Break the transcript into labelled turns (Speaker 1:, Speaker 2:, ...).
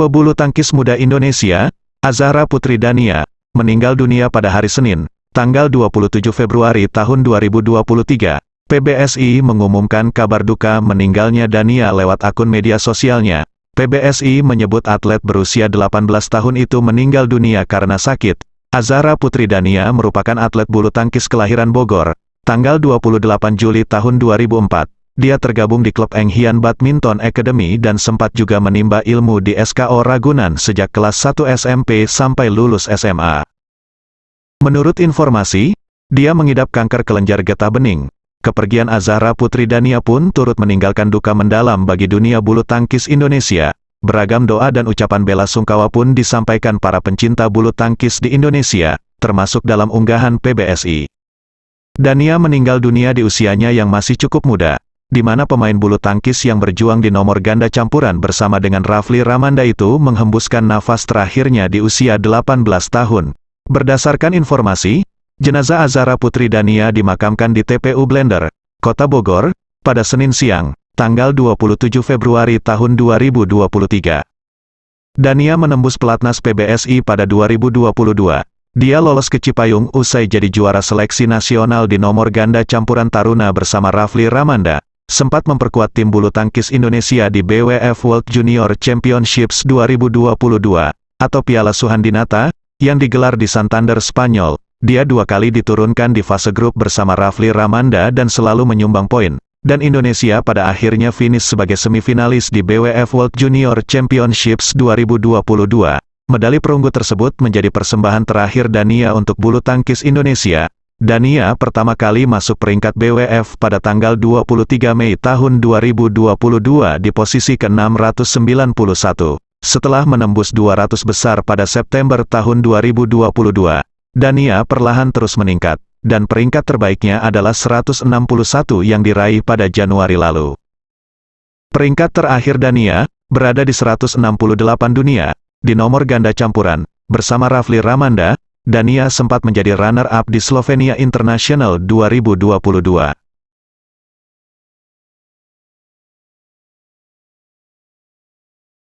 Speaker 1: Pebulu tangkis muda Indonesia, Azahra Putri Dania, meninggal dunia pada hari Senin, tanggal 27 Februari tahun 2023. PBSI mengumumkan kabar duka meninggalnya Dania lewat akun media sosialnya. PBSI menyebut atlet berusia 18 tahun itu meninggal dunia karena sakit. Azahra Putri Dania merupakan atlet bulu tangkis kelahiran Bogor, tanggal 28 Juli tahun 2004. Dia tergabung di klub Enghian Badminton Academy dan sempat juga menimba ilmu di SKO Ragunan sejak kelas 1 SMP sampai lulus SMA. Menurut informasi, dia mengidap kanker kelenjar getah bening. Kepergian Azahra Putri Dania pun turut meninggalkan duka mendalam bagi dunia bulu tangkis Indonesia. Beragam doa dan ucapan bela sungkawa pun disampaikan para pencinta bulu tangkis di Indonesia, termasuk dalam unggahan PBSI. Dania meninggal dunia di usianya yang masih cukup muda di mana pemain bulu tangkis yang berjuang di nomor ganda campuran bersama dengan Rafli Ramanda itu menghembuskan nafas terakhirnya di usia 18 tahun. Berdasarkan informasi, jenazah Azara Putri Dania dimakamkan di TPU Blender, Kota Bogor, pada Senin siang, tanggal 27 Februari tahun 2023. Dania menembus pelatnas PBSI pada 2022. Dia lolos ke Cipayung usai jadi juara seleksi nasional di nomor ganda campuran taruna bersama Rafli Ramanda sempat memperkuat tim bulu tangkis Indonesia di BWF World Junior Championships 2022, atau Piala Suhandinata, yang digelar di Santander, Spanyol. Dia dua kali diturunkan di fase grup bersama Rafli Ramanda dan selalu menyumbang poin. Dan Indonesia pada akhirnya finish sebagai semifinalis di BWF World Junior Championships 2022. Medali perunggu tersebut menjadi persembahan terakhir Dania untuk bulu tangkis Indonesia, Dania pertama kali masuk peringkat BWF pada tanggal 23 Mei tahun 2022 di posisi ke-691, setelah menembus 200 besar pada September tahun 2022. Dania perlahan terus meningkat, dan peringkat terbaiknya adalah 161 yang diraih pada Januari lalu. Peringkat terakhir Dania, berada di 168 dunia, di nomor ganda campuran, bersama Rafli Ramanda, Dania sempat menjadi runner-up di Slovenia International 2022.